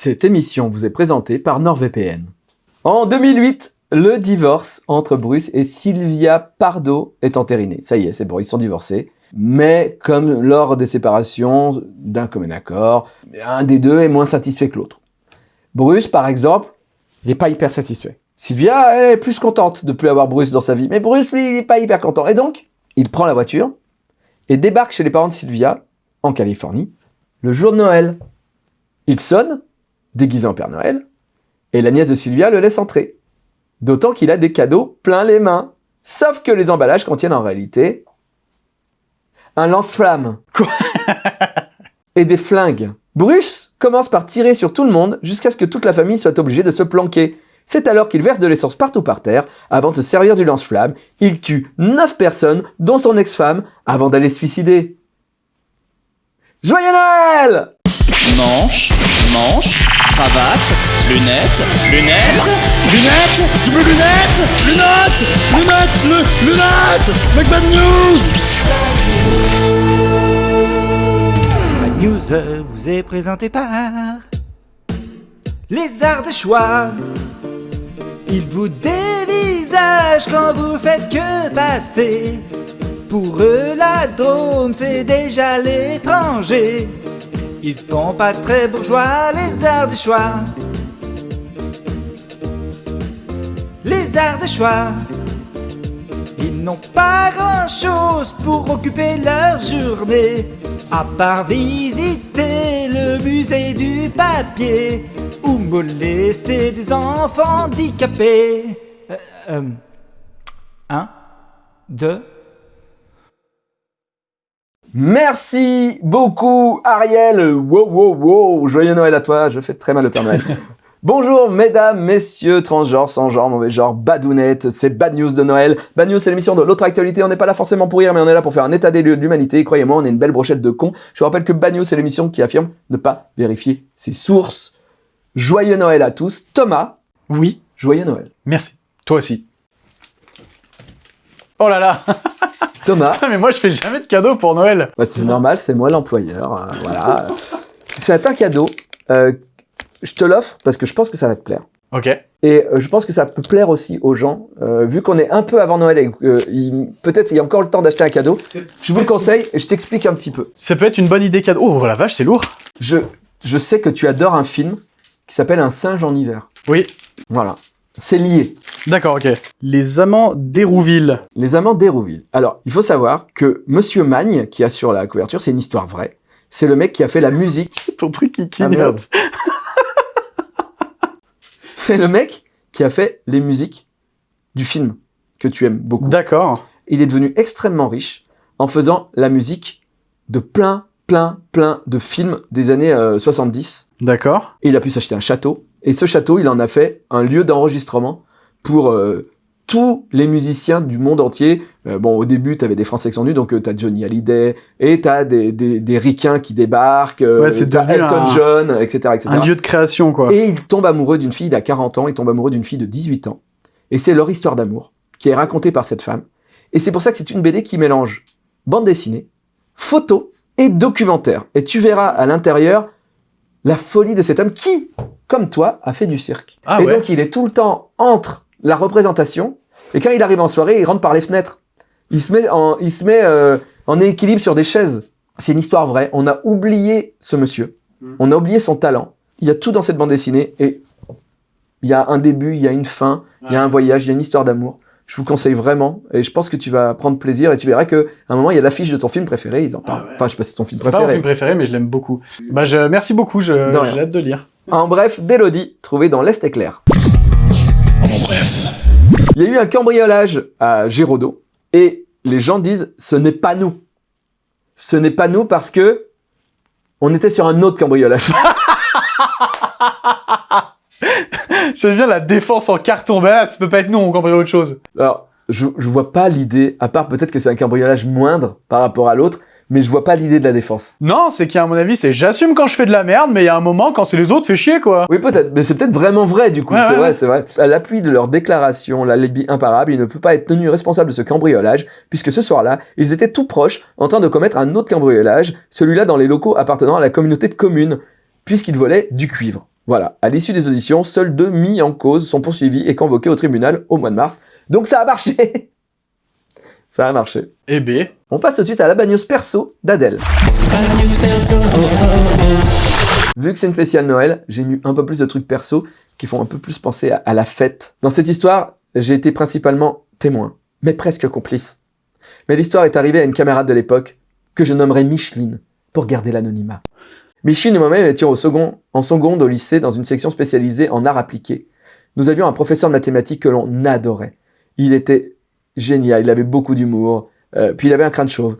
Cette émission vous est présentée par NordVPN. En 2008, le divorce entre Bruce et Sylvia Pardo est entériné. Ça y est, c'est bon, ils sont divorcés. Mais comme lors des séparations, d'un commun accord, un des deux est moins satisfait que l'autre. Bruce, par exemple, n'est pas hyper satisfait. Sylvia, est plus contente de plus avoir Bruce dans sa vie. Mais Bruce, lui, il n'est pas hyper content. Et donc, il prend la voiture et débarque chez les parents de Sylvia, en Californie, le jour de Noël. Il sonne, déguisé en Père Noël, et la nièce de Sylvia le laisse entrer. D'autant qu'il a des cadeaux plein les mains. Sauf que les emballages contiennent en réalité un lance-flamme. Quoi? Et des flingues. Bruce commence par tirer sur tout le monde jusqu'à ce que toute la famille soit obligée de se planquer. C'est alors qu'il verse de l'essence partout par terre. Avant de se servir du lance-flamme, il tue 9 personnes, dont son ex-femme, avant d'aller se suicider. Joyeux Noël Manche, manche, cravate, lunettes, lunettes, lunettes, double lunettes, lunettes, lunettes, lu- lunettes, McBad News Bad News euh, vous est présenté par Les Arts de Choix. Ils vous dévisagent quand vous faites que passer. Pour eux, la Drôme, c'est déjà l'étranger. Ils font pas très bourgeois, les Arts de Choix. Les Arts de Choix. Ils n'ont pas grand chose pour occuper leur journée, à part visiter le musée du papier ou molester des enfants handicapés. Euh, euh, un, deux. Merci beaucoup Ariel Wow wow wow Joyeux Noël à toi, je fais très mal le Père Noël. Bonjour mesdames, messieurs, transgenres, sans genre, mauvais genre, badounettes, c'est Bad News de Noël. Bad News c'est l'émission de l'autre actualité, on n'est pas là forcément pour rire mais on est là pour faire un état des lieux de l'humanité. Croyez-moi, on est une belle brochette de cons. Je vous rappelle que Bad News c'est l'émission qui affirme ne pas vérifier ses sources. Joyeux Noël à tous. Thomas, Oui, joyeux Noël. merci. Toi aussi. Oh là là Thomas, Putain, mais moi je fais jamais de cadeaux pour Noël Bah, c'est normal, c'est moi l'employeur. euh, voilà. C'est un cadeau. euh, je te l'offre parce que je pense que ça va te plaire. Ok. Et euh, je pense que ça peut plaire aussi aux gens, vu qu'on est un peu avant Noël et peut-être il y a encore le temps d'acheter un cadeau. Je vous le conseille et je t'explique un petit peu. Ça peut être une bonne idée cadeau. Oh la vache, c'est lourd Je, je sais que tu adores un film qui s'appelle Un singe en hiver. Oui, Voilà. C'est lié. D'accord, ok. Les amants d'Hérouville. Les amants d'Hérouville. Alors, il faut savoir que Monsieur Magne, qui a sur la couverture, c'est une histoire vraie. C'est le mec qui a fait la musique Ton truc qui Ah, clignote. C'est le mec qui a fait les musiques du film que tu aimes beaucoup. D'accord. Il est devenu extrêmement riche en faisant la musique de plein, plein, plein de films des années euh, 70. D'accord. Et il a pu s'acheter un château. Et ce château, il en a fait un lieu d'enregistrement pour euh, tous les musiciens du monde entier. Euh, bon, au début, tu avais des Français qui sont venus, donc tu t'as Johnny Hallyday, et t'as des, des, des ricains qui débarquent, euh, Ouais, t'as Elton un- John, etc., etc. Un lieu de création, quoi. Et il tombe amoureux d'une fille, il a 40 ans, il tombe amoureux d'une fille de 18 ans. Et c'est leur histoire d'amour qui est racontée par cette femme. Et c'est pour ça que c'est une BD qui mélange bande dessinée, photo et documentaire. Et tu verras à l'intérieur la folie de cet homme qui, comme toi, a fait du cirque. Ah et ouais. donc il est tout le temps entre la représentation et quand il arrive en soirée, il rentre par les fenêtres. Il se met en, il se met euh, en équilibre sur des chaises. C'est une histoire vraie. On a oublié ce monsieur. Mm. On a oublié son talent. Il y a tout dans cette bande dessinée et il y a un début, il y a une fin, il y a un voyage, il y a une histoire d'amour. Je vous conseille vraiment et je pense que tu vas prendre plaisir et tu verras que à un moment il y a l'affiche de ton film préféré, ils en parlent. ouais. Enfin, je sais pas si c'est ton film C'est pas mon préféré. film préféré, mais je l'aime beaucoup. Bah, je... merci beaucoup, je... J'ai hâte de lire. En bref, d'Elodie, trouvé dans l'Est éclair. En bref. Il y a eu un cambriolage à Géraudot et les gens disent ce n'est pas nous. Ce n'est pas nous parce que on était sur un autre cambriolage. J'aime bien la défense en carton. Bah là, ça peut pas être nous, on cambriole autre chose. Alors, je, je vois pas l'idée, à part peut-être que c'est un cambriolage moindre par rapport à l'autre, mais je vois pas l'idée de la défense. Non, c'est qu'à mon avis, c'est j'assume quand je fais de la merde, mais il y a un moment, quand c'est les autres, fait chier, quoi. Oui, peut-être, mais c'est peut-être vraiment vrai du coup. Ouais, c'est ouais, vrai, ouais. c'est vrai. À l'appui de leur déclaration, la lébie imparable, il ne peut pas être tenu responsable de ce cambriolage, puisque ce soir-là, ils étaient tout proches en train de commettre un autre cambriolage, celui-là dans les locaux appartenant à la communauté de communes, puisqu'ils volaient du cuivre. Voilà, à l'issue des auditions, seuls deux mis en cause sont poursuivis et convoqués au tribunal au mois de mars. Donc ça a marché Ça a marché. Et B. On passe tout de suite à la bagnose perso d'Adèle. Vu que c'est une spéciale Noël, j'ai mis un peu plus de trucs perso qui font un peu plus penser à, à la fête. Dans cette histoire, j'ai été principalement témoin, mais presque complice. Mais l'histoire est arrivée à une camarade de l'époque, que je nommerai Micheline, pour garder l'anonymat. Micheline et moi-même étions au second, en seconde au lycée dans une section spécialisée en art appliqué. Nous avions un professeur de mathématiques que l'on adorait. Il était génial, il avait beaucoup d'humour, euh, puis il avait un crâne chauve.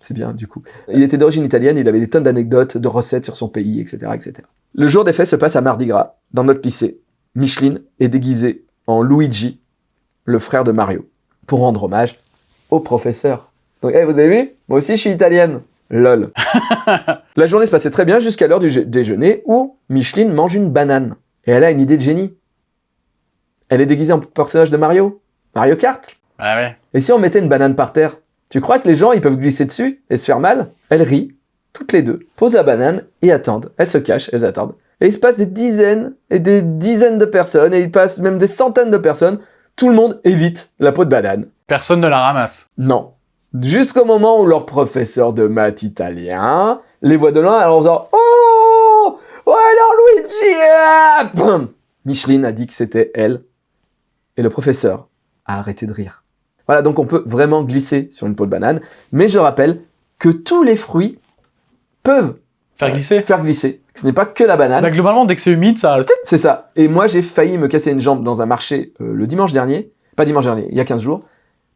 C'est bien, du coup. Il était d'origine italienne, il avait des tonnes d'anecdotes, de recettes sur son pays, etc., etc. Le jour des faits se passe à Mardi Gras, dans notre lycée. Micheline est déguisée en Luigi, le frère de Mario, pour rendre hommage au professeur. Donc, hey, vous avez vu? Moi aussi, je suis italienne. Lol. La journée se passait très bien jusqu'à l'heure du déjeuner où Micheline mange une banane. Et elle a une idée de génie. Elle est déguisée en personnage de Mario. Mario Kart. Ah ouais. Et si on mettait une banane par terre? Tu crois que les gens ils peuvent glisser dessus et se faire mal? Elles rient, toutes les deux, posent la banane et attendent. Elles se cachent, elles attendent. Et il se passe des dizaines et des dizaines de personnes, et il passe même des centaines de personnes. Tout le monde évite la peau de banane. Personne ne la ramasse. Non. Jusqu'au moment où leur professeur de maths italien les voit de loin alors en faisant Oh Oh alors Luigi ah Micheline a dit que c'était elle. Et le professeur a arrêté de rire. Voilà, donc on peut vraiment glisser sur une peau de banane. Mais je rappelle que tous les fruits peuvent Faire glisser. faire glisser. Ce n'est pas que la banane. Bah, globalement, dès que c'est humide, ça. C'est ça. Et moi, j'ai failli me casser une jambe dans un marché euh, le dimanche dernier. Pas dimanche dernier, il y a 15 jours.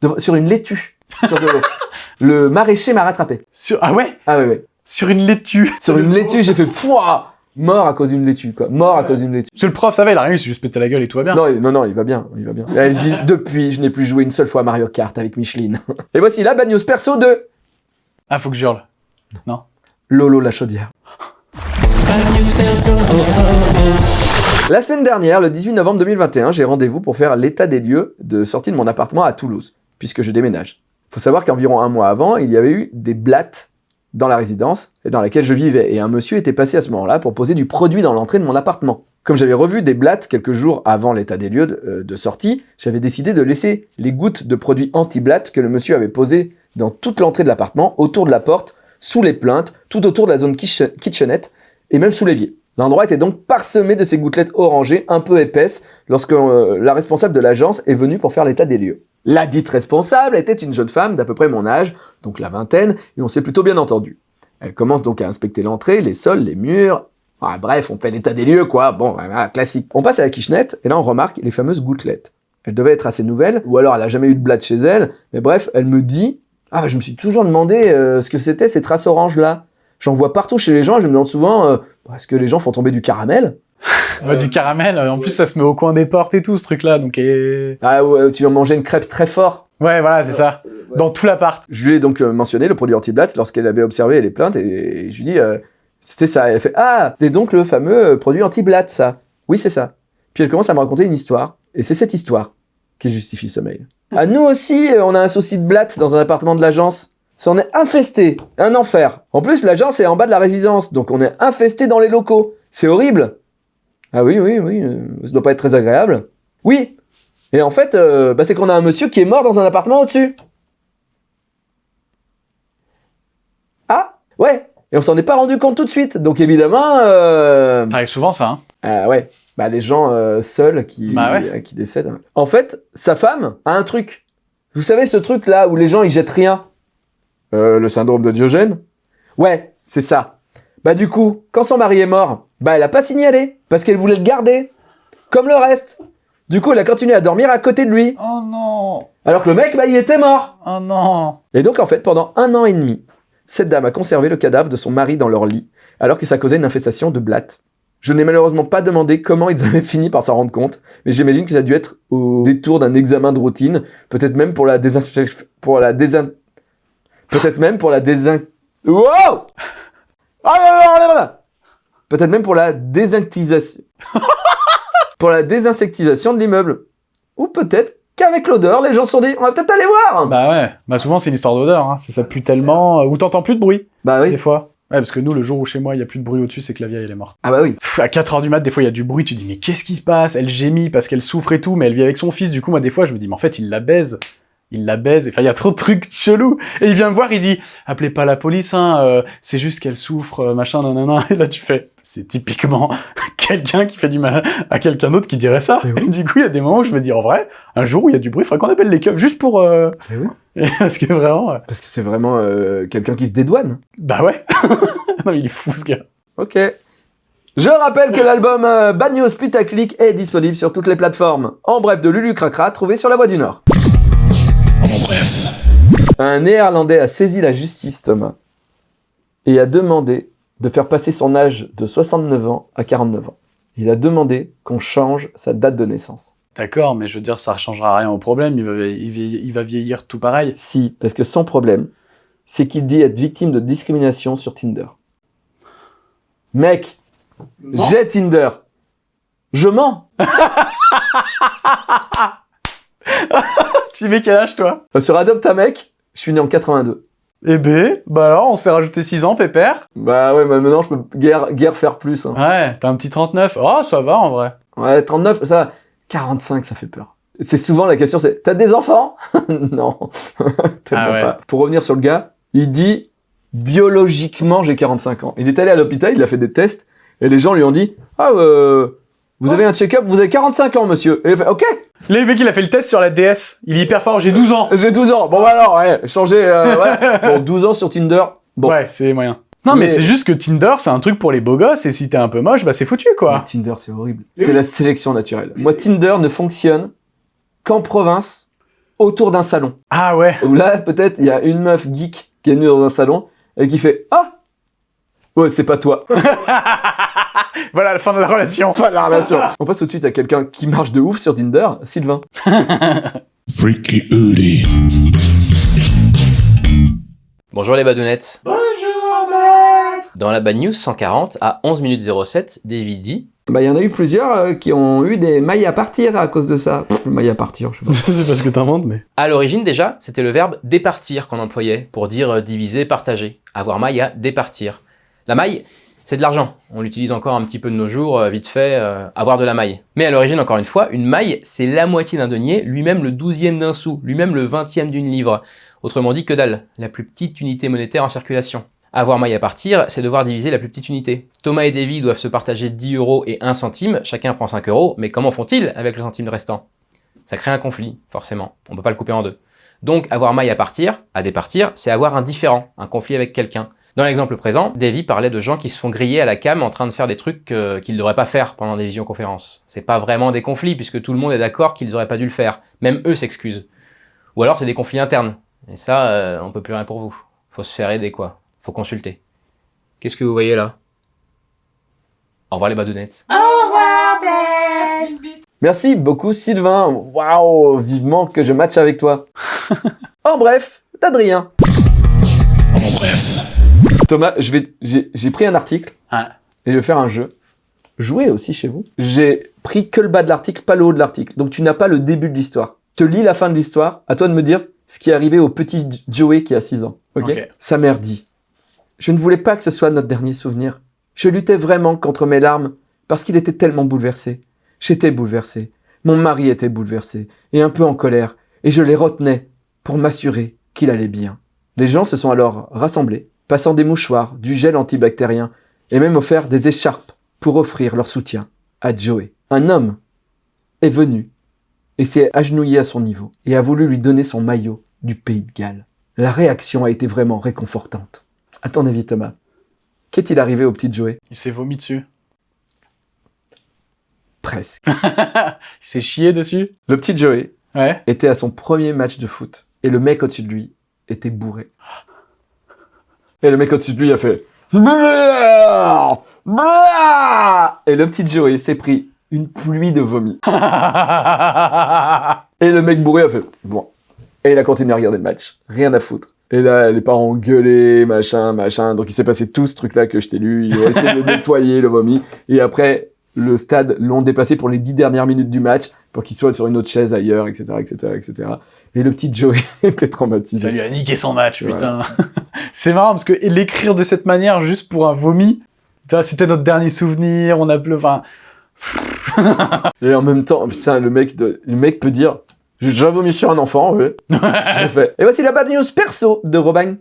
de- sur une laitue. Sur de l'eau. le maraîcher m'a rattrapé. Sur... Ah ouais? Ah ouais, ouais. Sur une laitue. Sur une laitue, j'ai fait fouah Mort à cause d'une laitue, quoi. Mort à cause d'une laitue. Parce que le prof, ça va, il a rien, il s'est juste pété la gueule et tout va bien. Non, non, non, il va bien, il va bien. Elle dit, depuis, je n'ai plus joué une seule fois à Mario Kart avec Micheline. Et voici la bad news perso de Ah, faut que je hurle. Lolo la chaudière. La semaine dernière, le 18 novembre 2021, j'ai rendez-vous pour faire l'état des lieux de sortie de mon appartement à Toulouse, puisque je déménage. Faut savoir qu'environ un mois avant, il y avait eu des blattes dans la résidence et dans laquelle je vivais, et un monsieur était passé à ce moment-là pour poser du produit dans l'entrée de mon appartement. Comme j'avais revu des blattes quelques jours avant l'état des lieux de, euh, sortie, j'avais décidé de laisser les gouttes de produit anti-blattes que le monsieur avait posées dans toute l'entrée de l'appartement, autour de la porte, sous les plaintes, tout autour de la zone kitche- kitchenette, et même sous l'évier. L'endroit était donc parsemé de ces gouttelettes orangées un peu épaisses lorsque euh, la responsable de l'agence est venue pour faire l'état des lieux. La dite responsable était une jeune femme d'à peu près mon âge, donc la vingtaine, et on s'est plutôt bien entendu. Elle commence donc à inspecter l'entrée, les sols, les murs. Ah, bref, on fait l'état des lieux, quoi. Bon, voilà, classique. On passe à la kitchenette, et là on remarque les fameuses gouttelettes. Elle devait être assez nouvelle, ou alors elle a jamais eu de blatte chez elle, mais bref, elle me dit Ah, je me suis toujours demandé euh, ce que c'était ces traces oranges là. J'en vois partout chez les gens, et je me demande souvent euh, est-ce que les gens font tomber du caramel? Ouais, du caramel, euh, en plus ça se met au coin des portes et tout ce truc là, donc et... Ah, ouais, tu vas manger une crêpe très fort. Ouais, voilà, c'est ça. Dans tout l'appart. Je lui ai donc euh, mentionné le produit anti-blatte lorsqu'elle avait observé les plaintes et, et je lui ai dit euh, c'était ça. Elle fait ah c'est donc le fameux euh, produit anti-blatte ça. Oui c'est ça. Puis elle commence à me raconter une histoire et c'est cette histoire qui justifie ce mail. À nous aussi euh, on a un souci de blatte dans un appartement de l'agence. Ça en est infesté, un enfer. En plus l'agence est en bas de la résidence donc on est infesté dans les locaux. C'est horrible. Ah oui oui oui, euh, ça doit pas être très agréable. Oui. Et en fait euh, bah, c'est qu'on a un monsieur qui est mort dans un appartement au-dessus. Ah, ouais. Et on s'en est pas rendu compte tout de suite. Donc évidemment, euh... Ça arrive souvent ça, hein. ah ouais, bah les gens euh, seuls qui Bah ouais. euh, qui décèdent. En fait, sa femme a un truc. Vous savez ce truc là où les gens ils jettent rien. Euh, le syndrome de Diogène. Ouais, c'est ça. Bah du coup, quand son mari est mort, bah elle a pas signalé parce qu'elle voulait le garder, comme le reste. Du coup, elle a continué à dormir à côté de lui, Oh non alors que le mec, bah il était mort. Oh non Et donc, en fait, pendant un an et demi, cette dame a conservé le cadavre de son mari dans leur lit, alors que ça causait une infestation de blattes. Je n'ai malheureusement pas demandé comment ils avaient fini par s'en rendre compte, mais j'imagine que ça a dû être au détour d'un examen de routine, peut-être même pour la désinfection, pour la désin... peut-être même pour la désin... Wow Ah Peut-être même pour la désinctisation. pour la désinsectisation de l'immeuble. Ou peut-être qu'avec l'odeur, les gens se sont dit, on va peut-être aller voir Bah ouais, bah souvent c'est une histoire d'odeur, hein. ça, ça pue tellement, euh, ou t'entends plus de bruit, Bah oui. des fois. Ouais, parce que nous, le jour où chez moi, il y a plus de bruit au-dessus, c'est que la vieille, elle est morte. Ah bah oui. Pff, à 4h du mat, des fois, il y a du bruit, tu dis, mais qu'est-ce qui se passe? Elle gémit parce qu'elle souffre et tout, mais elle vit avec son fils, du coup, moi, des fois, je me dis, mais en fait, il la baise. Il la baise, enfin, il y a trop de trucs chelous. Et il vient me voir, il dit, appelez pas la police, hein, euh, c'est juste qu'elle souffre, euh, machin, nanana. Et là, tu fais, c'est typiquement quelqu'un qui fait du mal à quelqu'un d'autre qui dirait ça. Mais oui. Et du coup, il y a des moments où je me dis, en vrai, un jour où il y a du bruit, il faudrait qu'on appelle les keufs, juste pour... euh, Mais oui. parce que vraiment, euh, Parce que c'est vraiment euh, quelqu'un qui se dédouane. bah ouais. non, il est fou, ce gars. Ok. Je rappelle que l'album Bad News Putaclic est disponible sur toutes les plateformes. En bref, de Lulu Cracra, trouvé sur la Voie du Nord. Bref. Un Néerlandais a saisi la justice, Thomas, et a demandé de faire passer son âge de 69 ans à 49 ans. Il a demandé qu'on change sa date de naissance. D'accord, mais je veux dire, ça ne changera rien au problème, il va, il va- il va vieillir tout pareil. Si, parce que son problème, c'est qu'il dit être victime de discrimination sur Tinder. Mec, j'ai Tinder. Je mens. Tu mets quel âge, toi Euh, Sur Adopt un mec, je suis né en 82. Eh ben, bah alors, on s'est rajouté 6 ans, pépère. Bah ouais, mais maintenant je peux guère, guère faire plus. hein. Ouais, t'as un petit 39. Oh, ça va, en vrai. Ouais, 39, ça, 45, ça fait peur. C'est souvent la question, c'est t'as des enfants? Non, Ah ouais. pas. Pour revenir sur le gars, il dit biologiquement j'ai 45 ans. Il est allé à l'hôpital, il a fait des tests et les gens lui ont dit ah euh, vous avez un check-up, vous avez 45 ans monsieur. Et il fait ok, Les mecs, il a fait le test sur la DS. Il est hyper fort, j'ai 12 ans. j'ai 12 ans. Bon bah alors ouais, changer euh, voilà. Bon 12 ans sur Tinder. Bon. Ouais, c'est moyen. Non, mais, Mais- c'est juste que Tinder, c'est un truc pour les beaux gosses, et si t'es un peu moche, bah c'est foutu, Mais quoi. Tinder, c'est horrible. C'est la sélection naturelle. Moi, Tinder ne fonctionne qu'en province, autour d'un salon. Ah ouais. Où là, peut-être, il y a une meuf geek qui est venue dans un salon et qui fait Ah Ouais, c'est pas toi. Voilà, la fin de la relation. Fin de la relation. On passe tout de suite à quelqu'un qui marche de ouf sur Tinder, Sylvain. Freaky Uli. Bonjour les badounettes. Bonjour maître. Dans la Bad News 140 à 11 minutes 07, David dit Bah, il y en a eu plusieurs euh, qui ont eu des mailles à partir à cause de ça. Pff, le maille à partir, je sais pas. Je sais pas ce que t'inventes, mais. À l'origine déjà, c'était le verbe départir qu'on employait pour dire euh, diviser, partager. Avoir maille à départir. La maille, c'est de l'argent. On l'utilise encore un petit peu de nos jours, euh, vite fait, euh, avoir de la maille. Mais à l'origine, encore une fois, une maille, c'est la moitié d'un denier, lui-même le douzième d'un sou, lui-même le vingtième d'une livre. Autrement dit que dalle, la plus petite unité monétaire en circulation. Avoir maille à partir, c'est devoir diviser la plus petite unité. Thomas et Davy doivent se partager 10 euros et 1 centime, chacun prend 5 euros, mais comment font-ils avec le centime restant? Ça crée un conflit, forcément. On peut pas le couper en deux. Donc, avoir maille à partir, à départir, c'est avoir un différent, un conflit avec quelqu'un. Dans l'exemple présent, Davy parlait de gens qui se font griller à la cam en train de faire des trucs euh, qu'ils ne devraient pas faire pendant des visioconférences. C'est pas vraiment des conflits, puisque tout le monde est d'accord qu'ils auraient pas dû le faire. Même eux s'excusent. Ou alors c'est des conflits internes. Et ça, euh, on peut plus rien pour vous. Faut se faire aider, quoi. Faut consulter. Qu'est-ce que vous voyez là? Au revoir les badounettes. Merci beaucoup, Sylvain. Waouh, vivement que je matche avec toi. en bref, d'Adrien. En bref. Thomas, je vais, j'ai pris un article Ouais. et je vais faire un jeu. Jouez aussi chez vous. J'ai pris que le bas de l'article, pas le haut de l'article. Donc tu n'as pas le début de l'histoire. Je te lis la fin de l'histoire. À toi de me dire ce qui est arrivé au petit Joey qui a 6 ans. Ok. Sa mère dit Je ne voulais pas que ce soit notre dernier souvenir. Je luttais vraiment contre mes larmes parce qu'il était tellement bouleversé. J'étais bouleversé. Mon mari était bouleversé et un peu en colère. Et je les retenais pour m'assurer qu'il allait bien. Les gens se sont alors rassemblés, passant des mouchoirs, du gel antibactérien et même offert des écharpes pour offrir leur soutien à Joey. Un homme est venu et s'est agenouillé à son niveau et a voulu lui donner son maillot du pays de Galles. La réaction a été vraiment réconfortante. À ton avis, Thomas, qu'est-il arrivé au petit Joey? Il s'est vomi dessus. Presque. Il s'est chié dessus. Le petit Joey Ouais. était à son premier match de foot et le mec au-dessus de lui était bourré. Et le mec au-dessus de lui a fait et le petit Joey s'est pris une pluie de vomi. Et le mec bourré a fait bon. Et il a continué à regarder le match. Rien à foutre. Et là, les parents ont gueulé, machin, machin. Donc il s'est passé tout ce truc-là que je t'ai lu. Ils ont essayé de le nettoyer, le vomi. Et après, le stade l'ont déplacé pour les dix dernières minutes du match, pour qu'il soit sur une autre chaise ailleurs, etc., etc., etc. Et le petit Joey était traumatisé. Ça lui a niqué son match, Ouais. putain. c'est marrant parce que l'écrire de cette manière juste pour un vomi, tu vois, c'était notre dernier souvenir, on a pleu, enfin, Et en même temps, putain, le mec, de- le mec peut dire J'ai déjà vomi sur un enfant. Je fait. Et voici la bad news perso de Robin.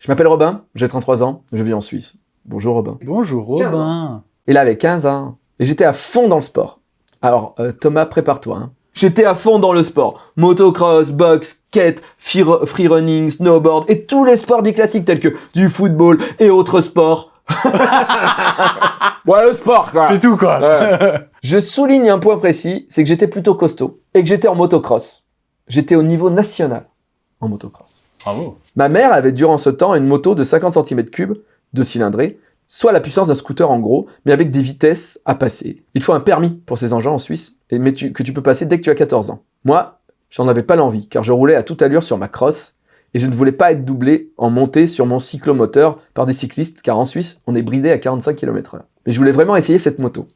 Je m'appelle Robin, j'ai 33 ans, je vis en Suisse. Bonjour Robin. bonjour Robin. Et là, avec 15 ans, et j'étais à fond dans le sport. Alors, euh, Thomas, prépare-toi. hein. J'étais à fond dans le sport. Motocross, boxe, skate, free, free running, snowboard et tous les sports dits classiques tels que du football et autres sports. ouais, le sport, quoi. C'est tout, quoi. Ouais. Je souligne un point précis, c'est que j'étais plutôt costaud et que j'étais en motocross. J'étais au niveau national en motocross. Bravo. Ma mère avait durant ce temps une moto de 50 cm3, de cylindrée, soit la puissance d'un scooter en gros, mais avec des vitesses à passer. Il faut un permis pour ces engins en Suisse, et mais que tu peux passer dès que tu as 14 ans. Moi, j'en avais pas l'envie, car je roulais à toute allure sur ma crosse, et je ne voulais pas être doublé en montée sur mon cyclomoteur par des cyclistes, car en Suisse, on est bridé à 45 km/h. Mais je voulais vraiment essayer cette moto.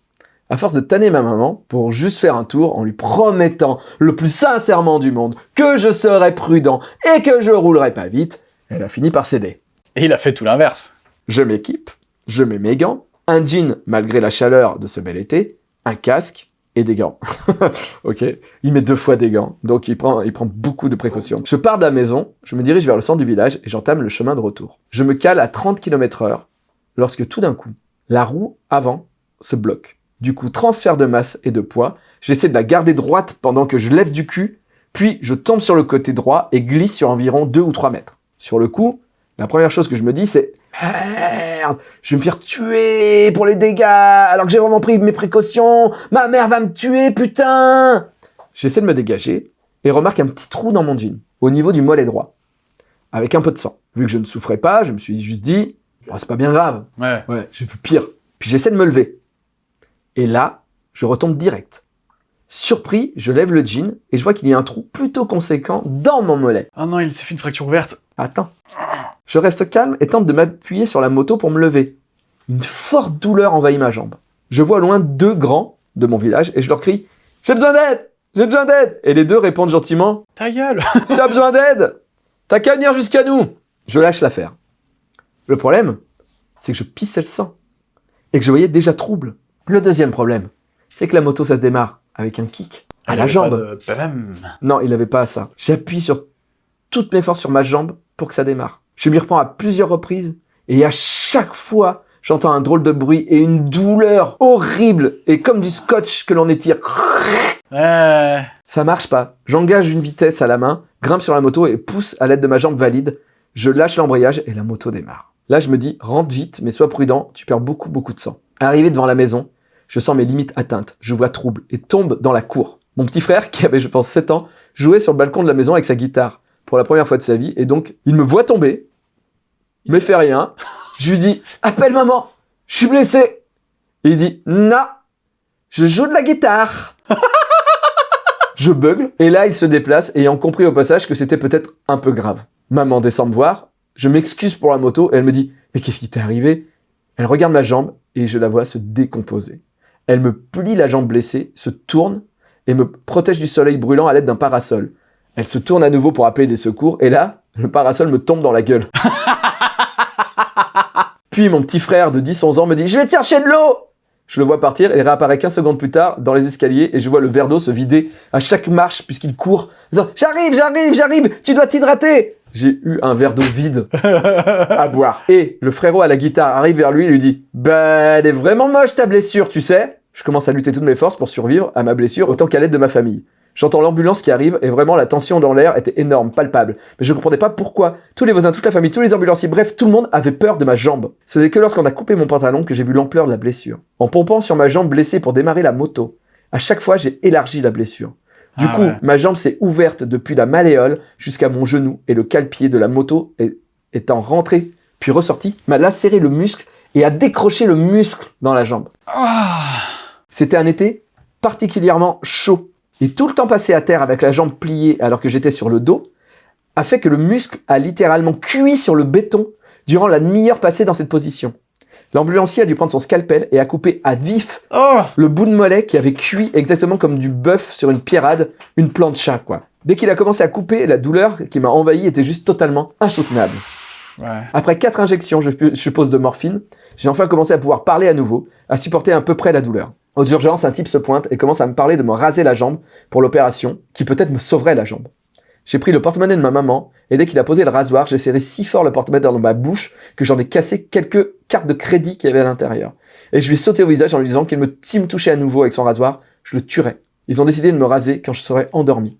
À force de tanner ma maman pour juste faire un tour en lui promettant le plus sincèrement du monde que je serais prudent et que je roulerais pas vite, elle a fini par céder. Et il a fait tout l'inverse. Je m'équipe, je mets mes gants, un jean malgré la chaleur de ce bel été, un casque et des gants. ok Il met deux fois des gants, donc il prend, il prend beaucoup de précautions. Je pars de la maison, je me dirige vers le centre du village et j'entame le chemin de retour. Je me cale à 30 km heure lorsque tout d'un coup, la roue avant se bloque. Du coup, transfert de masse et de poids, j'essaie de la garder droite pendant que je lève du cul, puis je tombe sur le côté droit et glisse sur environ 2 ou 3 mètres. Sur le coup, la première chose que je me dis, c'est Merde, je vais me faire tuer pour les dégâts, alors que j'ai vraiment pris mes précautions. Ma mère va me tuer, putain J'essaie de me dégager et remarque un petit trou dans mon jean, au niveau du mollet droit, avec un peu de sang. Vu que je ne souffrais pas, je me suis juste dit, Bon, c'est pas bien grave. Ouais. Ouais, j'ai vu pire. Puis j'essaie de me lever. Et là, je retombe direct. Surpris, je lève le jean et je vois qu'il y a un trou plutôt conséquent dans mon mollet. Oh non, il s'est fait une fracture ouverte. Attends. Je reste calme et tente de m'appuyer sur la moto pour me lever. Une forte douleur envahit ma jambe. Je vois au loin deux grands de mon village et je leur crie J'ai besoin d'aide J'ai besoin d'aide Et les deux répondent gentiment Ta gueule. Si t'as besoin d'aide, t'as qu'à venir jusqu'à nous Je lâche l'affaire. Le problème, c'est que je pissais le sang et que je voyais déjà trouble. Le deuxième problème, c'est que la moto, ça se démarre avec un kick à la jambe. Non, il n'avait pas ça. J'appuie sur toutes mes forces sur ma jambe pour que ça démarre. Je m'y reprends à plusieurs reprises et à chaque fois, j'entends un drôle de bruit et une douleur horrible et comme du scotch que l'on étire. Ça marche pas. J'engage une vitesse à la main, grimpe sur la moto et pousse à l'aide de ma jambe valide. Je lâche l'embrayage et la moto démarre. Là, je me dis, rentre vite, mais sois prudent, tu perds beaucoup, beaucoup de sang. Arrivé devant la maison, je sens mes limites atteintes, je vois trouble et tombe dans la cour. Mon petit frère, qui avait, je pense, 7 ans, jouait sur le balcon de la maison avec sa guitare pour la première fois de sa vie, et donc, il me voit tomber, mais fait rien. Je lui dis, appelle maman, je suis blessé. Et il dit, non, je joue de la guitare. Je bugle, et là il se déplace, ayant compris au passage que c'était peut-être un peu grave. Maman descend me voir, je m'excuse pour la moto, et elle me dit « Mais qu'est-ce qui t'est arrivé ?» Elle regarde ma jambe, et je la vois se décomposer. Elle me plie la jambe blessée, se tourne, et me protège du soleil brûlant à l'aide d'un parasol. Elle se tourne à nouveau pour appeler des secours, et là, le parasol me tombe dans la gueule. Puis mon petit frère de 10-11 ans me dit « Je vais te chercher de l'eau !» Je le vois partir, il réapparaît 15 secondes plus tard dans les escaliers, et je vois le verre d'eau se vider à chaque marche puisqu'il court, disant « J'arrive, j'arrive, j'arrive, tu dois t'hydrater !» J'ai eu un verre d'eau vide à boire. Et le frérot à la guitare arrive vers lui et lui dit « Bah, elle est vraiment moche ta blessure, tu sais ?» Je commence à lutter toutes mes forces pour survivre à ma blessure autant qu'à l'aide de ma famille. J'entends l'ambulance qui arrive et vraiment la tension dans l'air était énorme, palpable. Mais je comprenais pas pourquoi. Tous les voisins, toute la famille, tous les ambulanciers, bref, tout le monde avait peur de ma jambe. Ce n'est que lorsqu'on a coupé mon pantalon que j'ai vu l'ampleur de la blessure. En pompant sur ma jambe blessée pour démarrer la moto, à chaque fois j'ai élargi la blessure. Du Ah coup, ouais. ma jambe s'est ouverte depuis la malléole jusqu'à mon genou et le cale-pied de la moto est- étant rentré puis ressorti, m'a lacéré le muscle et a décroché le muscle dans la jambe. Ah. C'était un été particulièrement chaud. Et tout le temps passé à terre avec la jambe pliée alors que j'étais sur le dos a fait que le muscle a littéralement cuit sur le béton durant la demi-heure passée dans cette position. L'ambulancier a dû prendre son scalpel et a coupé à vif Oh le bout de mollet qui avait cuit exactement comme du bœuf sur une pierrade, une plancha, quoi. Dès qu'il a commencé à couper, la douleur qui m'a envahi était juste totalement insoutenable. Ouais. Après quatre injections, je, je suppose, de morphine, j'ai enfin commencé à pouvoir parler à nouveau, à supporter à peu près la douleur. Aux urgences, un type se pointe et commence à me parler de me raser la jambe pour l'opération, qui peut-être me sauverait la jambe. J'ai pris le porte-monnaie de ma maman, et dès qu'il a posé le rasoir, j'ai serré si fort le porte-monnaie dans ma bouche que j'en ai cassé quelques cartes de crédit qu'il y avait à l'intérieur. Et je lui ai sauté au visage en lui disant qu'il me, me touchait à nouveau avec son rasoir, je le tuerais. Ils ont décidé de me raser quand je serais endormi.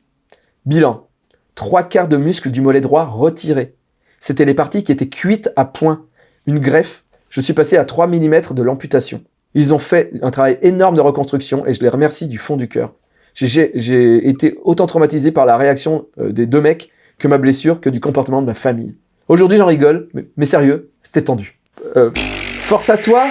Bilan. Trois quarts de muscles du mollet droit retirés. C'était les parties qui étaient cuites à point. Une greffe. Je suis passé à 3 mm de l'amputation. Ils ont fait un travail énorme de reconstruction et je les remercie du fond du cœur. J'ai- été autant traumatisé par la réaction euh, des deux mecs que ma blessure que du comportement de ma famille. Aujourd'hui j'en rigole, mais, mais sérieux, c'était tendu. Euh, force à toi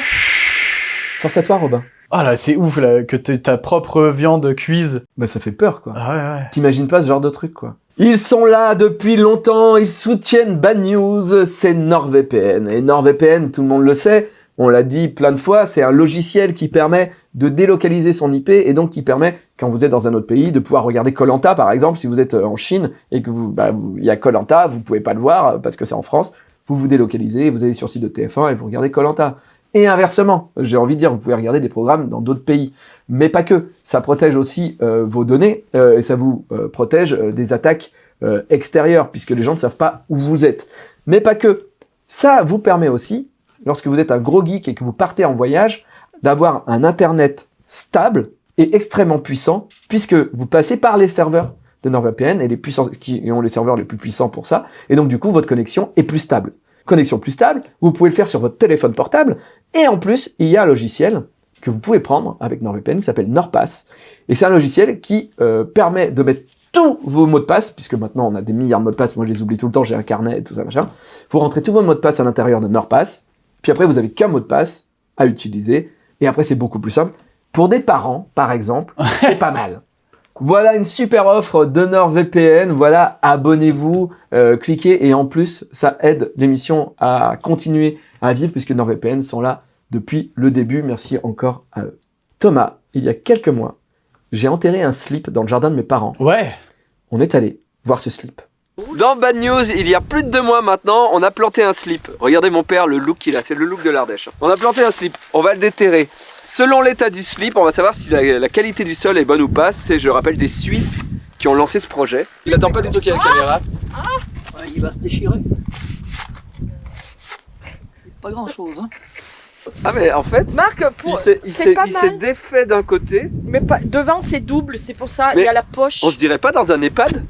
Force à toi Robin. Ah là, c'est ouf là, que ta propre viande cuise. Bah ça fait peur quoi. Ah ouais, ouais. T'imagines pas ce genre de truc, quoi. Ils sont là depuis longtemps, ils soutiennent Bad News, c'est NordVPN. Et NordVPN, tout le monde le sait, on l'a dit plein de fois, c'est un logiciel qui permet de délocaliser son IP et donc qui permet, quand vous êtes dans un autre pays, de pouvoir regarder Colanta par exemple. Si vous êtes euh, en Chine et que vous, bah, vous- il y a Colanta, vous pouvez pas le voir euh, parce que c'est en France. Vous vous délocalisez, vous allez sur le site de TF1 et vous regardez Colanta. Et inversement, j'ai envie de dire, vous pouvez regarder des programmes dans d'autres pays mais pas que. Ça protège aussi euh, vos données et ça vous protège des attaques extérieures puisque les gens ne savent pas où vous êtes. Mais pas que. Ça vous permet aussi, lorsque vous êtes un gros geek et que vous partez en voyage, d'avoir un internet stable et extrêmement puissant puisque vous passez par les serveurs de NordVPN et les puissants qui ont les serveurs les plus puissants pour ça et donc du coup votre connexion est plus stable. Connexion plus stable, vous pouvez le faire sur votre téléphone portable et en plus il y a un logiciel que vous pouvez prendre avec NordVPN qui s'appelle NordPass. Et c'est un logiciel qui euh, permet de mettre tous vos mots de passe, puisque maintenant on a des milliards de mots de passe, moi je les oublie tout le temps, j'ai un carnet et tout ça machin. Vous rentrez tous vos mots de passe à l'intérieur de NordPass, puis après vous avez qu'un mot de passe à utiliser, et après c'est beaucoup plus simple. Pour des parents, par exemple, c'est pas mal. Voilà une super offre de NordVPN. Voilà, abonnez-vous, euh, cliquez et en plus, ça aide l'émission à continuer à vivre puisque NordVPN sont là depuis le début. Merci encore à eux. Thomas, il y a quelques mois, j'ai enterré un slip dans le jardin de mes parents. Ouais. On est allé voir ce slip. Dans Bad News, il y a plus de deux mois maintenant, on a planté un slip. Regardez mon père, le look qu'il a, c'est le look de l'Ardèche. On a planté un slip, on va le déterrer. Selon l'état du slip, on va savoir si la, la qualité du sol est bonne ou pas. C'est, je rappelle, des Suisses qui ont lancé ce projet. Il attend pas du tout qu'il y ait la caméra. Ouais, il va se déchirer. Pas grand chose, hein. Ah mais en fait, Marc, il pour... s'est, il c'est s'est- défait d'un côté. Mais pas... devant c'est double, c'est pour ça, Mais il y a la poche. On se dirait pas dans un EHPAD?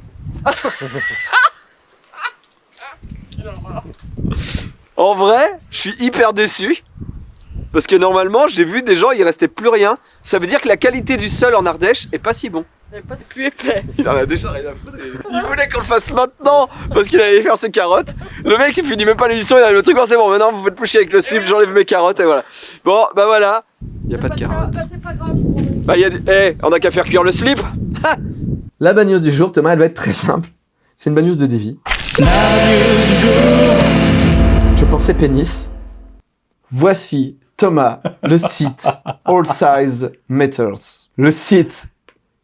En vrai, je suis hyper déçu. Parce que normalement, j'ai vu des gens, il restait plus rien. Ça veut dire que la qualité du sol en Ardèche est pas si bon. Mais pas plus épais. Il en a déjà rien à foutre. Il voulait qu'on le fasse maintenant parce qu'il allait faire ses carottes. Le mec, il finit même pas l'émission, il a le truc, c'est bon, maintenant vous faites plus chier avec le slip, j'enlève mes carottes et voilà. Bon, bah voilà. Il y a pas de carottes. Bah, c'est pas grave. Bah, y a des- Eh, on a qu'à faire cuire le slip La bad news du jour, Thomas, elle va être très simple. C'est une bad news de Davy. Je pensais pénis. Voici, Thomas, le site All Size Matters. Le site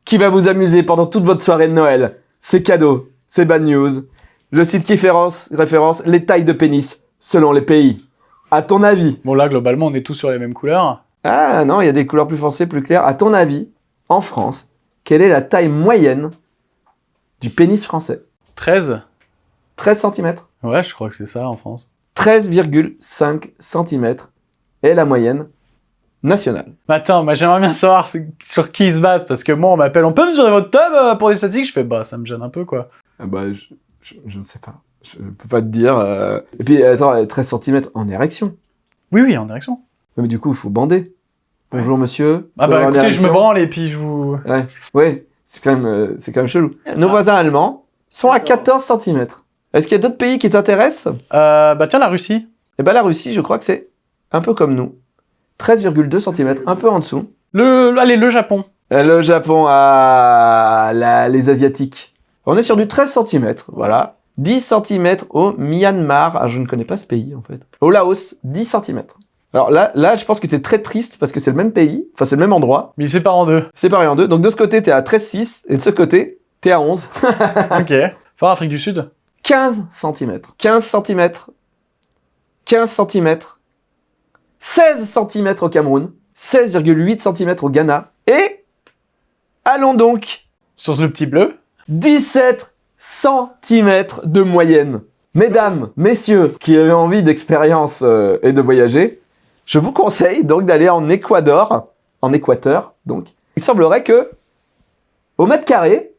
qui va vous amuser pendant toute votre soirée de Noël. C'est cadeau, c'est bad news. Le site qui référence, référence les tailles de pénis selon les pays. À ton avis, Bon là, globalement, on est tous sur les mêmes couleurs. ah non, il y a des couleurs plus foncées, plus claires. À ton avis, en France, quelle est la taille moyenne du pénis français 13 13 cm. Ouais, je crois que c'est ça en France. 13,5 cm est la moyenne nationale. Attends, j'aimerais bien savoir sur- qui il se base, parce que moi on m'appelle, on peut mesurer votre tub euh, pour des statistiques? Je fais, bah ça me gêne un peu quoi. Ah bah, je, je- je ne sais pas. Je peux pas te dire. euh. Et puis, attends, 13 cm en érection. Oui, oui, en direction. Mais du coup, il faut bander. Bonjour monsieur. Ah bah écoutez, je me branle et puis je vous... Ouais, ouais, c'est quand même, euh, c'est quand même chelou. Nos voisins allemands sont à 14 cm. Est-ce qu'il y a d'autres pays qui t'intéressent? Euh, bah tiens, la Russie. Eh ben la Russie, je crois que c'est un peu comme nous. 13,2 cm, un peu en dessous. Le, allez, le Japon. Euh, Le Japon, ah, la- les Asiatiques. On est sur du 13 cm, voilà. 10 cm au Myanmar. Ah, je ne connais pas ce pays, en fait. Au Laos, 10 cm. Alors là, là, je pense que t'es très triste parce que c'est le même pays, enfin c'est le même endroit, Mais il sépare en deux. séparé en deux. Donc de ce côté, t'es à 13,6 et de ce côté, t'es à 11. ok. Fort Afrique du Sud 15 cm. 15 cm. 15 cm. 16 cm au Cameroun. 16,8 cm au Ghana. Et allons donc Sur le petit bleu 17 cm de moyenne. Mesdames, messieurs qui avez envie d'expérience euh, et de voyager, je vous conseille donc d'aller en Équateur, en Équateur donc. Il semblerait que au mètre carré,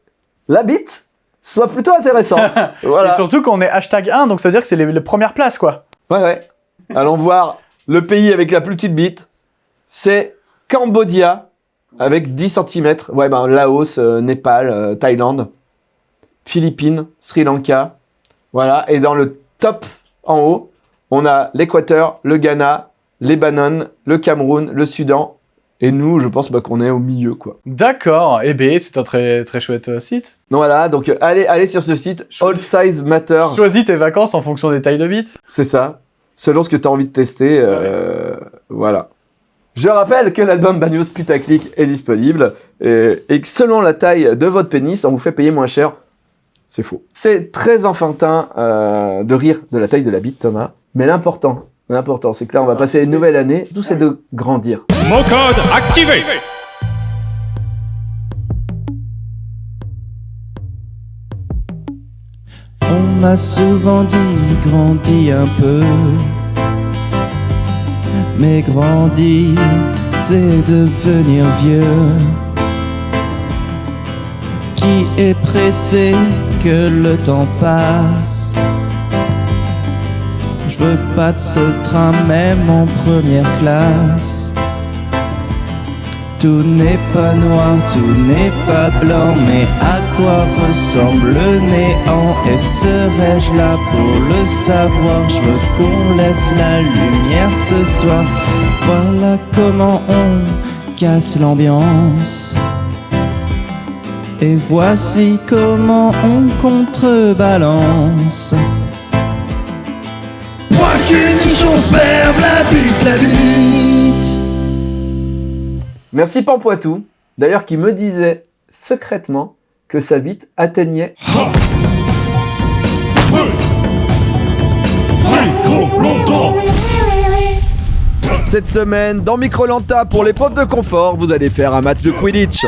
la bite soit plutôt intéressante. voilà. Et surtout qu'on est hashtag 1, donc ça veut dire que c'est les, les premières places, quoi. Ouais, ouais. Allons voir le pays avec la plus petite bite. C'est Cambodia, avec 10 cm. Ouais, ben Laos, euh, Népal, euh, Thaïlande, Philippines, Sri Lanka. Voilà. Et dans le top, en haut, on a l'Équateur, le Ghana, Lebanon, le Cameroun, le Soudan. Et nous, je pense bah, qu'on est au milieu, quoi. D'accord. Eh ben, c'est un très, très chouette euh, site. Donc voilà, donc euh, allez, allez sur ce site, All Size Matter. Choisis tes vacances en fonction des tailles de bits. C'est ça. Selon ce que tu as envie de tester. euh, Voilà. Je rappelle que l'album Banyos Putaclic est disponible et, et que selon la taille de votre pénis, on vous fait payer moins cher. C'est faux. C'est très enfantin de rire de la taille de la bite, Thomas. Mais l'important, l'important, c'est que là, on va passer une nouvelle année. Tout c'est de grandir. Mon code activé On m'a souvent dit grandis un peu. Mais grandir, c'est devenir vieux. Qui est pressé que le temps passe? Je veux pas de ce train même en première classe. Tout n'est pas noir, tout n'est pas blanc, mais à quoi ressemble le néant? Et serais-je là pour le savoir? Je veux qu'on laisse la lumière ce soir. Voilà comment on casse l'ambiance. Et voici comment on contrebalance. La bute, la bite. Merci Pampoitou, d'ailleurs qui me disait secrètement que sa bite atteignait Cette semaine, dans Microlanta, pour l'épreuve de confort, vous allez faire un match de Quidditch.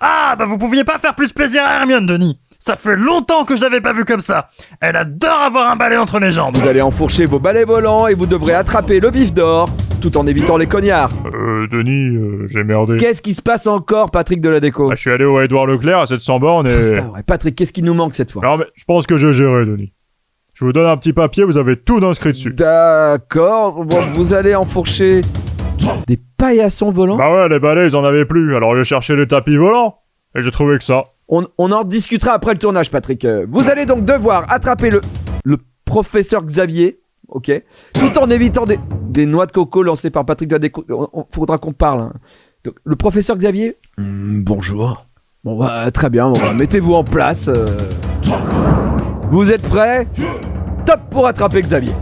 Ah, bah vous pouviez pas faire plus plaisir à Hermione, Denis. Ça fait longtemps que je l'avais pas vu comme ça. Elle adore avoir un balai entre les jambes. Vous allez enfourcher vos balais volants et vous devrez attraper le vif d'or, tout en évitant les cognards. Euh, Denis, euh, j'ai merdé. Qu'est-ce qui se passe encore, Patrick de la déco Ah, je suis allé au Edouard Leclerc à 700 bornes C'est et... pas vrai. Patrick, qu'est-ce qui nous manque cette fois Non mais, je pense que j'ai géré, Denis. Je vous donne un petit papier, vous avez tout inscrit dessus. D'accord, bon, vous allez enfourcher des paillassons volants Bah ouais, les balais, ils en avaient plus, alors j'ai cherché les tapis volants. Et j'ai trouvé que ça. On, on en discutera après le tournage, Patrick. Euh, Vous allez donc devoir attraper le, le professeur Xavier, ok Tout en évitant des, des noix de coco lancées par Patrick de la déco. On- on- faudra qu'on parle. hein. Donc, le professeur Xavier Hmm, Bonjour. Bon, bah, très bien, bon, bah, mettez-vous en place. euh. Vous êtes prêts? Top pour attraper Xavier.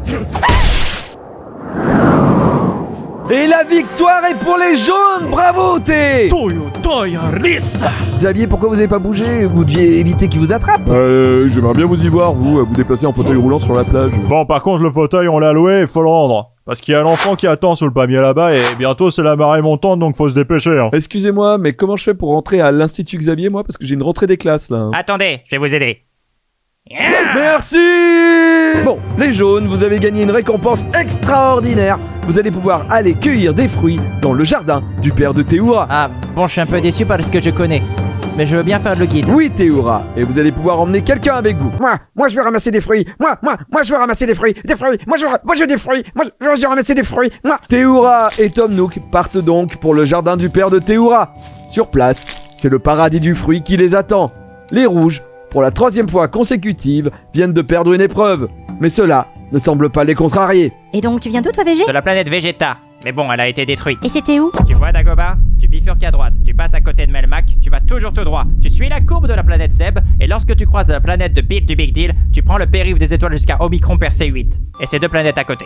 Et la victoire est pour les jaunes Bravo, T Toyo, toyo, lisse. Xavier, pourquoi vous avez pas bougé? Vous deviez éviter qu'il vous attrape Euh, j'aimerais bien vous y voir, vous, vous déplacer en fauteuil roulant sur la plage. Bon, par contre, le fauteuil, on l'a loué, il faut le rendre. Parce qu'il y a l'enfant qui attend sous le palmier là-bas, et bientôt c'est la marée montante, donc faut se dépêcher. Hein. Excusez-moi, mais comment je fais pour rentrer à l'Institut Xavier, moi? Parce que j'ai une rentrée des classes, là. Attendez, je vais vous aider. Merci Bon, les jaunes, vous avez gagné une récompense extraordinaire. Vous allez pouvoir aller cueillir des fruits dans le jardin du père de Théoura. Ah, bon, je suis un peu déçu parce que je connais. Mais je veux bien faire le guide. Oui, Théoura, et vous allez pouvoir emmener quelqu'un avec vous. Moi, moi je veux ramasser des fruits. Moi, moi, moi je veux ramasser des fruits. Des fruits. Moi je veux, moi je veux des fruits. Moi je veux, je veux ramasser des fruits. Moi. Théoura et Tom Nook partent donc pour le jardin du père de Théoura. Sur place, c'est le paradis du fruit qui les attend. Les rouges, pour la troisième fois consécutive, viennent de perdre une épreuve. Mais cela ne semble pas les contrarier. Et donc, tu viens d'où, toi, VG De la planète Vegeta. Mais bon, elle a été détruite. Et c'était où? Tu vois Dagoba Tu bifurques à droite, tu passes à côté de Melmac, tu vas toujours tout droit. Tu suis la courbe de la planète Zeb, et lorsque tu croises la planète de Bill du Big Deal, tu prends le périph' des étoiles jusqu'à Omicron Persei 8. Et c'est deux planètes à côté.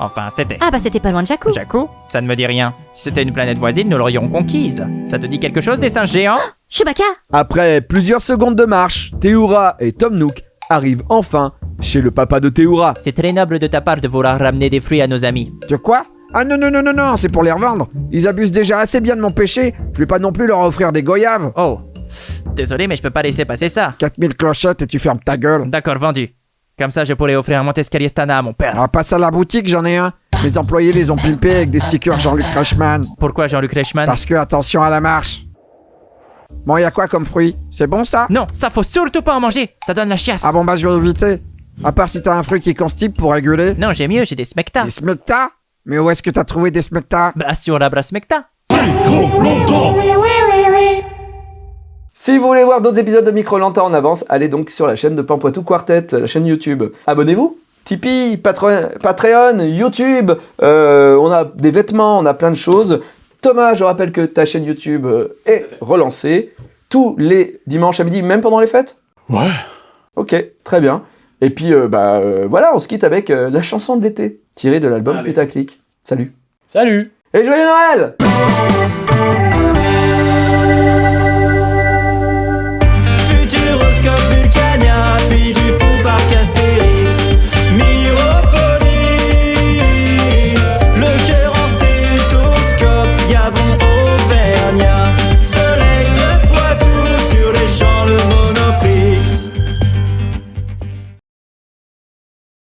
Enfin, c'était. Ah bah c'était pas loin de Jakku. Jakku Ça ne me dit rien. Si c'était une planète voisine, nous l'aurions conquise. Ça te dit quelque chose des singes géants Chewbacca Après plusieurs secondes de marche, Théoura et Tom Nook arrivent enfin chez le papa de Théoura. C'est très noble de ta part de vouloir ramener des fruits à nos amis. De quoi? Ah non, non, non, non, non, c'est pour les revendre. Ils abusent déjà assez bien de mon péché. Je vais pas non plus leur offrir des goyaves. Oh. Désolé, mais je peux pas laisser passer ça. 4000 clochettes et tu fermes ta gueule. D'accord, vendu. Comme ça, je pourrais offrir un Montescalier Stana à mon père. Alors passe à la boutique, j'en ai un. Mes employés les ont pimpés avec des stickers Jean-Luc Reichmann. Pourquoi Jean-Luc Reichmann? Parce que attention à la marche. Bon, y a quoi comme fruit? C'est bon ça? Non, ça faut surtout pas en manger. Ça donne la chiasse. Ah bon, bah je vais éviter. À part si t'as un fruit qui constipe pour réguler. Non, j'ai mieux, j'ai des smecta. Des smecta Mais où est-ce que t'as trouvé des smecta Bah sur la brasse smecta. Si vous voulez voir d'autres épisodes de Micro Lanta en avance, allez donc sur la chaîne de Pampoitou Quartet, la chaîne YouTube. Abonnez-vous Tipeee, Patreon, Patreon, YouTube, euh, on a des vêtements, on a plein de choses. Thomas, je rappelle que ta chaîne YouTube euh, est relancée tous les dimanches à midi, même pendant les fêtes Ouais. Ok, très bien. Et puis, euh, bah euh, voilà, on se quitte avec euh, la chanson de l'été, tirée de l'album. Putaclic. Salut Salut Et joyeux Noël